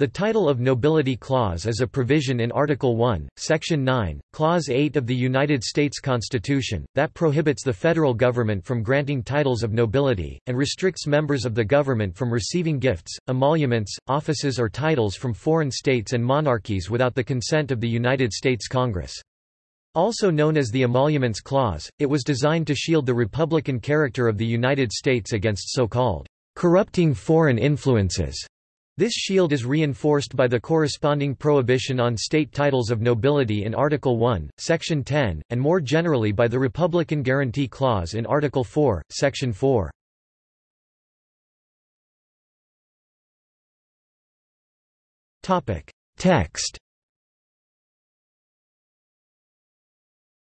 The title of nobility clause is a provision in Article 1, Section 9, Clause 8 of the United States Constitution, that prohibits the federal government from granting titles of nobility, and restricts members of the government from receiving gifts, emoluments, offices or titles from foreign states and monarchies without the consent of the United States Congress. Also known as the Emoluments Clause, it was designed to shield the republican character of the United States against so-called corrupting foreign influences this shield is reinforced by the corresponding prohibition on state titles of nobility in Article 1, Section 10, and more generally by the Republican Guarantee Clause in Article 4, Section 4. Text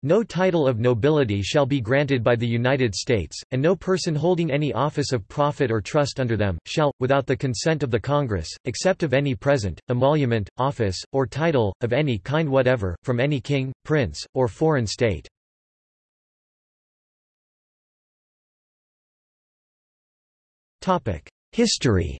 No title of nobility shall be granted by the United States, and no person holding any office of profit or trust under them, shall, without the consent of the Congress, except of any present, emolument, office, or title, of any kind whatever, from any king, prince, or foreign state. History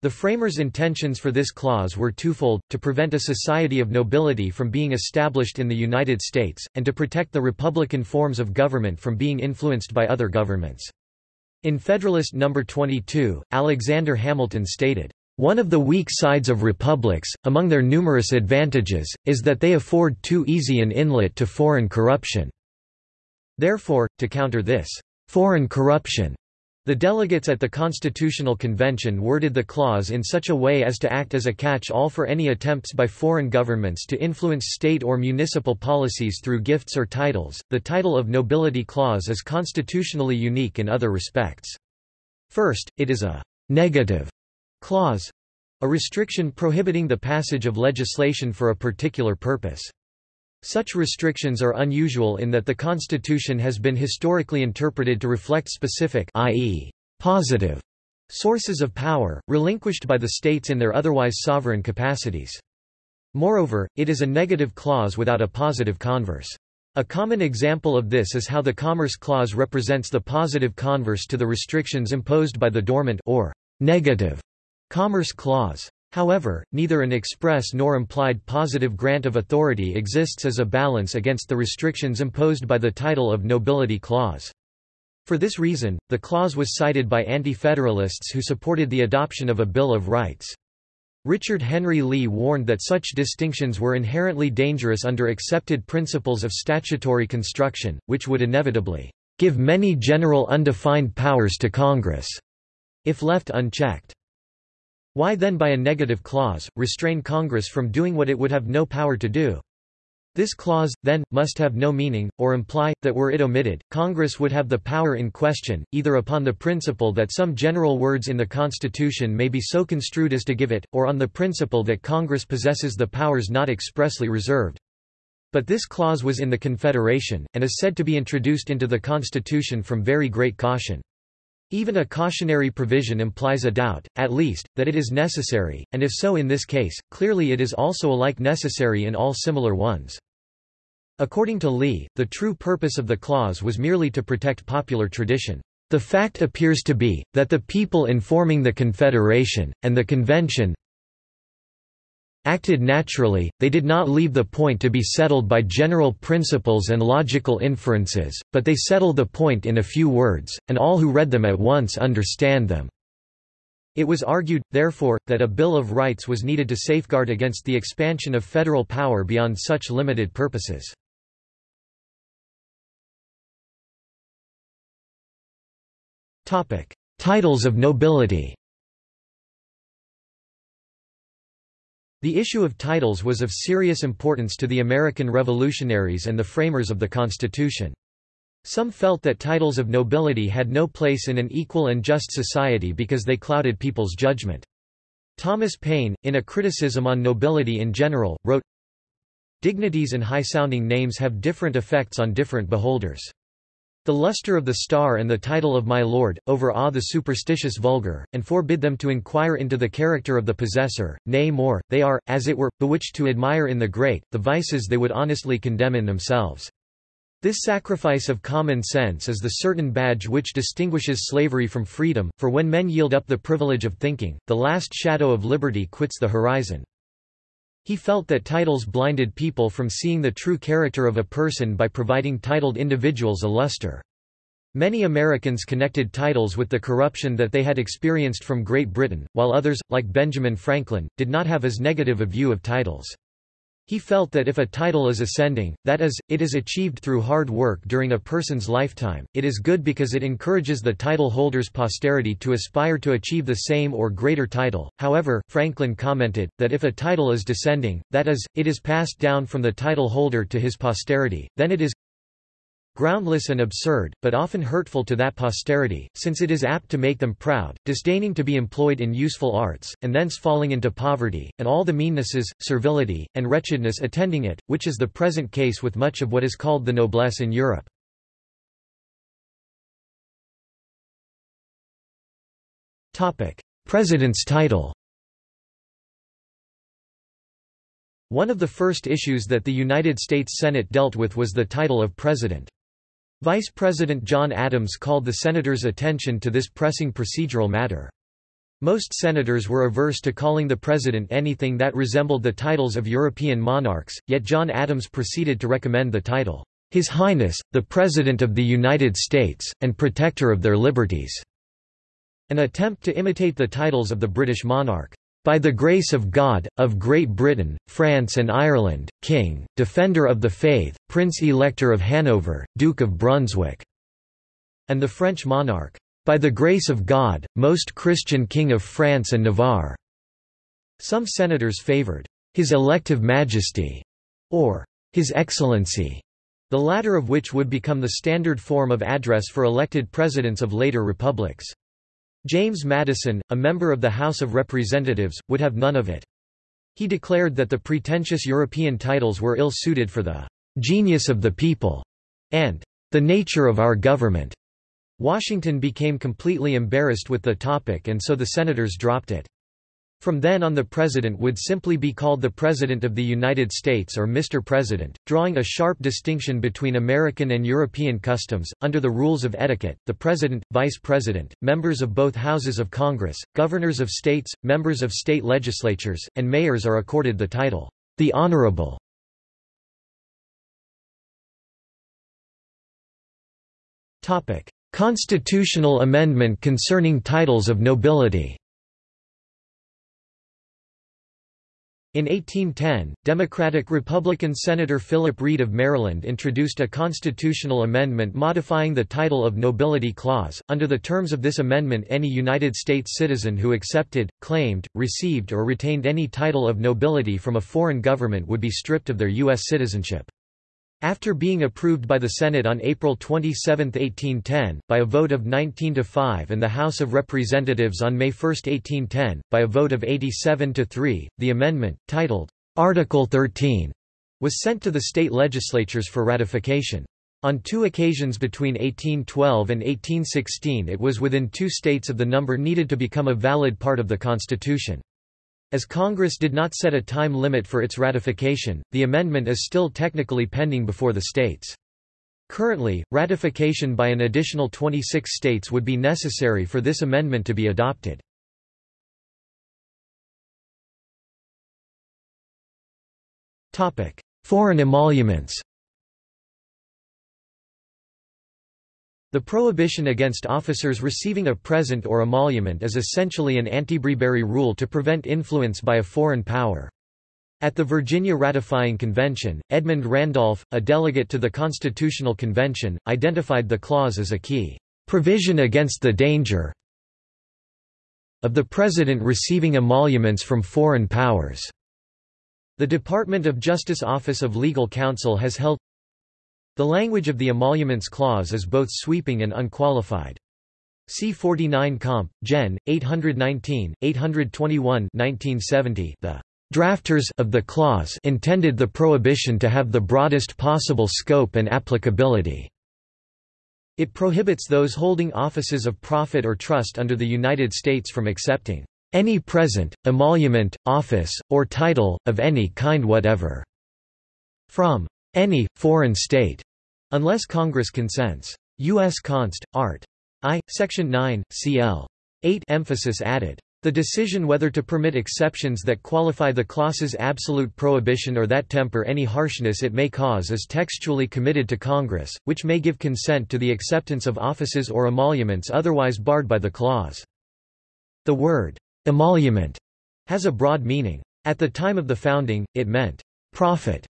The framers' intentions for this clause were twofold, to prevent a society of nobility from being established in the United States, and to protect the republican forms of government from being influenced by other governments. In Federalist No. 22, Alexander Hamilton stated, "...one of the weak sides of republics, among their numerous advantages, is that they afford too easy an inlet to foreign corruption." Therefore, to counter this, "...foreign corruption," The delegates at the Constitutional Convention worded the clause in such a way as to act as a catch-all for any attempts by foreign governments to influence state or municipal policies through gifts or titles. The title of nobility clause is constitutionally unique in other respects. First, it is a negative clause, a restriction prohibiting the passage of legislation for a particular purpose. Such restrictions are unusual in that the Constitution has been historically interpreted to reflect specific i.e., positive sources of power, relinquished by the states in their otherwise sovereign capacities. Moreover, it is a negative clause without a positive converse. A common example of this is how the Commerce Clause represents the positive converse to the restrictions imposed by the dormant or negative Commerce Clause. However, neither an express nor implied positive grant of authority exists as a balance against the restrictions imposed by the title of nobility clause. For this reason, the clause was cited by anti-federalists who supported the adoption of a Bill of Rights. Richard Henry Lee warned that such distinctions were inherently dangerous under accepted principles of statutory construction, which would inevitably give many general undefined powers to Congress, if left unchecked. Why then by a negative clause, restrain Congress from doing what it would have no power to do? This clause, then, must have no meaning, or imply, that were it omitted, Congress would have the power in question, either upon the principle that some general words in the Constitution may be so construed as to give it, or on the principle that Congress possesses the powers not expressly reserved. But this clause was in the Confederation, and is said to be introduced into the Constitution from very great caution. Even a cautionary provision implies a doubt, at least, that it is necessary, and if so in this case, clearly it is also alike necessary in all similar ones. According to Lee, the true purpose of the clause was merely to protect popular tradition. The fact appears to be, that the people in forming the Confederation, and the Convention, acted naturally, they did not leave the point to be settled by general principles and logical inferences, but they settle the point in a few words, and all who read them at once understand them. It was argued, therefore, that a Bill of Rights was needed to safeguard against the expansion of federal power beyond such limited purposes. Titles of nobility The issue of titles was of serious importance to the American revolutionaries and the framers of the Constitution. Some felt that titles of nobility had no place in an equal and just society because they clouded people's judgment. Thomas Paine, in a criticism on nobility in general, wrote, Dignities and high-sounding names have different effects on different beholders. The luster of the star and the title of my lord, overawe the superstitious vulgar, and forbid them to inquire into the character of the possessor, nay more, they are, as it were, bewitched to admire in the great, the vices they would honestly condemn in themselves. This sacrifice of common sense is the certain badge which distinguishes slavery from freedom, for when men yield up the privilege of thinking, the last shadow of liberty quits the horizon. He felt that titles blinded people from seeing the true character of a person by providing titled individuals a luster. Many Americans connected titles with the corruption that they had experienced from Great Britain, while others, like Benjamin Franklin, did not have as negative a view of titles. He felt that if a title is ascending, that is, it is achieved through hard work during a person's lifetime, it is good because it encourages the title holder's posterity to aspire to achieve the same or greater title. However, Franklin commented, that if a title is descending, that is, it is passed down from the title holder to his posterity, then it is groundless and absurd, but often hurtful to that posterity, since it is apt to make them proud, disdaining to be employed in useful arts, and thence falling into poverty, and all the meannesses, servility, and wretchedness attending it, which is the present case with much of what is called the noblesse in Europe. President's title One of the first issues that the United States Senate dealt with was the title of President. Vice President John Adams called the senators' attention to this pressing procedural matter. Most senators were averse to calling the president anything that resembled the titles of European monarchs, yet John Adams proceeded to recommend the title, His Highness, the President of the United States, and Protector of their Liberties, an attempt to imitate the titles of the British monarch by the grace of God, of Great Britain, France and Ireland, King, Defender of the Faith, Prince-Elector of Hanover, Duke of Brunswick", and the French monarch, by the grace of God, Most Christian King of France and Navarre. Some senators favored His Elective Majesty or His Excellency, the latter of which would become the standard form of address for elected presidents of later republics. James Madison, a member of the House of Representatives, would have none of it. He declared that the pretentious European titles were ill-suited for the "'genius of the people' and "'the nature of our government'". Washington became completely embarrassed with the topic and so the senators dropped it. From then on the President would simply be called the President of the United States or Mr. President, drawing a sharp distinction between American and European customs. Under the rules of etiquette, the President, Vice President, members of both houses of Congress, governors of states, members of state legislatures, and mayors are accorded the title, the Honorable. Constitutional amendment concerning titles of nobility In 1810, Democratic-Republican Senator Philip Reed of Maryland introduced a constitutional amendment modifying the title of nobility clause. Under the terms of this amendment any United States citizen who accepted, claimed, received or retained any title of nobility from a foreign government would be stripped of their U.S. citizenship. After being approved by the Senate on April 27, 1810, by a vote of 19 to 5 and the House of Representatives on May 1, 1810, by a vote of 87 to 3, the amendment, titled, Article 13, was sent to the state legislatures for ratification. On two occasions between 1812 and 1816 it was within two states of the number needed to become a valid part of the Constitution. As Congress did not set a time limit for its ratification, the amendment is still technically pending before the states. Currently, ratification by an additional 26 states would be necessary for this amendment to be adopted. Foreign emoluments The prohibition against officers receiving a present or emolument is essentially an Antibribery rule to prevent influence by a foreign power. At the Virginia Ratifying Convention, Edmund Randolph, a delegate to the Constitutional Convention, identified the clause as a key provision against the danger of the President receiving emoluments from foreign powers. The Department of Justice Office of Legal Counsel has held the language of the emoluments clause is both sweeping and unqualified. C 49 Comp. Gen. 819, 821 1970, the drafters of the clause intended the prohibition to have the broadest possible scope and applicability. It prohibits those holding offices of profit or trust under the United States from accepting any present, emolument, office, or title, of any kind whatever, from any, foreign state, unless Congress consents. U.S. Const. Art. I, Section 9, cl. 8 emphasis added. The decision whether to permit exceptions that qualify the clause's absolute prohibition or that temper any harshness it may cause is textually committed to Congress, which may give consent to the acceptance of offices or emoluments otherwise barred by the clause. The word, emolument, has a broad meaning. At the time of the founding, it meant, profit,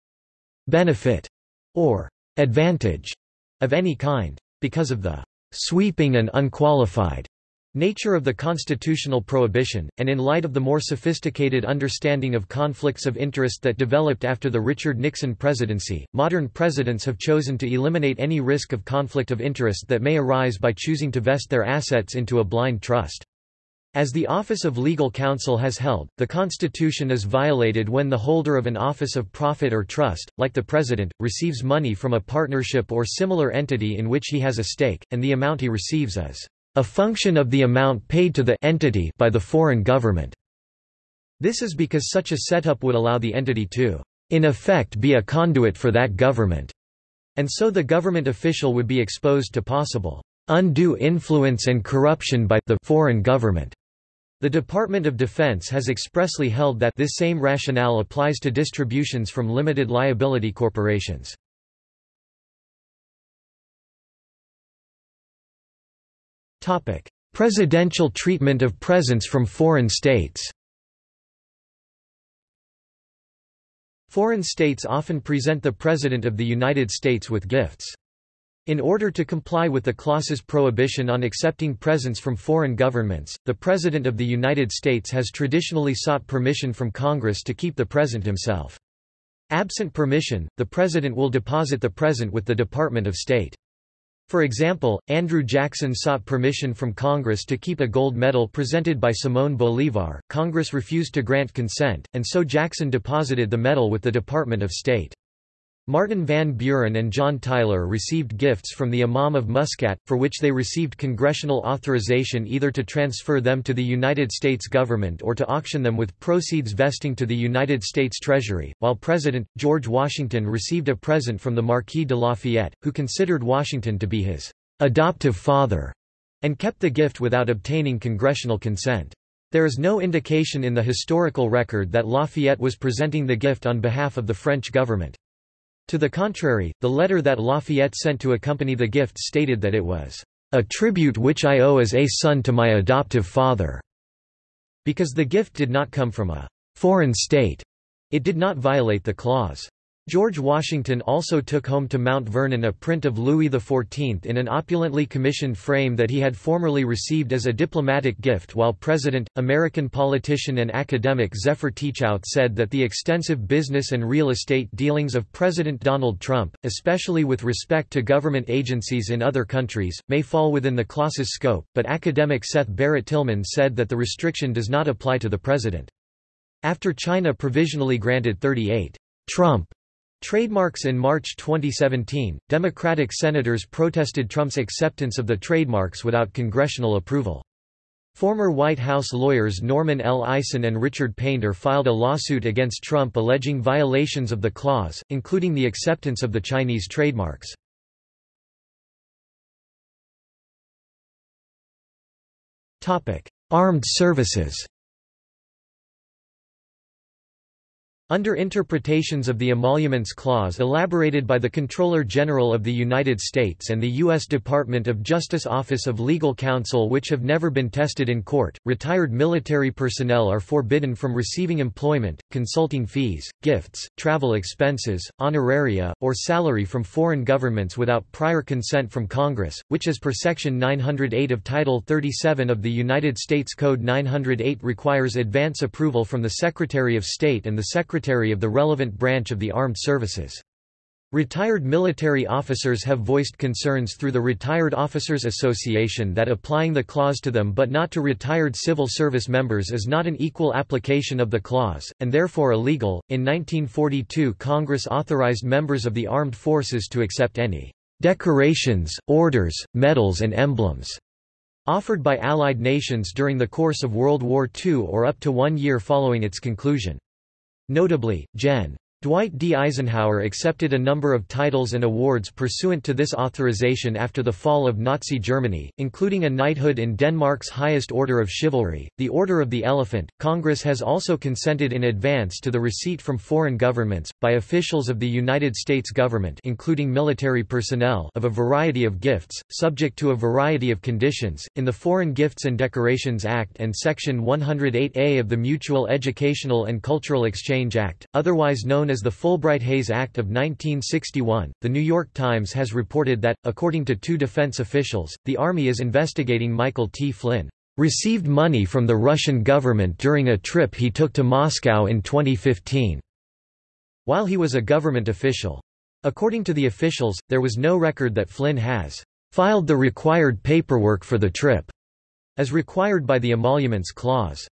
benefit, or advantage of any kind. Because of the sweeping and unqualified Nature of the constitutional prohibition, and in light of the more sophisticated understanding of conflicts of interest that developed after the Richard Nixon presidency, modern presidents have chosen to eliminate any risk of conflict of interest that may arise by choosing to vest their assets into a blind trust. As the Office of Legal Counsel has held, the Constitution is violated when the holder of an office of profit or trust, like the President, receives money from a partnership or similar entity in which he has a stake, and the amount he receives is a function of the amount paid to the entity by the foreign government. This is because such a setup would allow the entity to, in effect be a conduit for that government, and so the government official would be exposed to possible undue influence and corruption by the foreign government. The Department of Defense has expressly held that this same rationale applies to distributions from limited liability corporations. Topic: Presidential treatment of presents from foreign states Foreign states often present the President of the United States with gifts. In order to comply with the clause's prohibition on accepting presents from foreign governments, the President of the United States has traditionally sought permission from Congress to keep the present himself. Absent permission, the President will deposit the present with the Department of State. For example, Andrew Jackson sought permission from Congress to keep a gold medal presented by Simón Bolívar. Congress refused to grant consent, and so Jackson deposited the medal with the Department of State. Martin Van Buren and John Tyler received gifts from the Imam of Muscat, for which they received congressional authorization either to transfer them to the United States government or to auction them with proceeds vesting to the United States Treasury, while President, George Washington received a present from the Marquis de Lafayette, who considered Washington to be his adoptive father, and kept the gift without obtaining congressional consent. There is no indication in the historical record that Lafayette was presenting the gift on behalf of the French government. To the contrary, the letter that Lafayette sent to accompany the gift stated that it was a tribute which I owe as a son to my adoptive father. Because the gift did not come from a foreign state, it did not violate the clause. George Washington also took home to Mount Vernon a print of Louis XIV in an opulently commissioned frame that he had formerly received as a diplomatic gift while President. American politician and academic Zephyr Teachout said that the extensive business and real estate dealings of President Donald Trump, especially with respect to government agencies in other countries, may fall within the clause's scope, but academic Seth Barrett Tillman said that the restriction does not apply to the president. After China provisionally granted 38 Trump Trademarks In March 2017, Democratic senators protested Trump's acceptance of the trademarks without congressional approval. Former White House lawyers Norman L. Eisen and Richard Painter filed a lawsuit against Trump alleging violations of the clause, including the acceptance of the Chinese trademarks. Armed services Under interpretations of the Emoluments Clause elaborated by the Comptroller General of the United States and the U.S. Department of Justice Office of Legal Counsel which have never been tested in court, retired military personnel are forbidden from receiving employment, consulting fees, gifts, travel expenses, honoraria, or salary from foreign governments without prior consent from Congress, which as per Section 908 of Title 37 of the United States Code 908 requires advance approval from the Secretary of State and the Secretary secretary of the relevant branch of the armed services. Retired military officers have voiced concerns through the Retired Officers Association that applying the clause to them but not to retired civil service members is not an equal application of the clause, and therefore illegal. In 1942, Congress authorized members of the armed forces to accept any decorations, orders, medals, and emblems offered by Allied nations during the course of World War II or up to one year following its conclusion. Notably, Gen. Dwight D. Eisenhower accepted a number of titles and awards pursuant to this authorization after the fall of Nazi Germany, including a knighthood in Denmark's highest order of chivalry, the Order of the Elephant. Congress has also consented in advance to the receipt from foreign governments, by officials of the United States government including military personnel of a variety of gifts, subject to a variety of conditions, in the Foreign Gifts and Decorations Act and Section 108A of the Mutual Educational and Cultural Exchange Act, otherwise known known as the Fulbright-Hays Act of 1961. The New York Times has reported that, according to two defense officials, the Army is investigating Michael T. Flynn received money from the Russian government during a trip he took to Moscow in 2015, while he was a government official. According to the officials, there was no record that Flynn has filed the required paperwork for the trip, as required by the Emoluments Clause.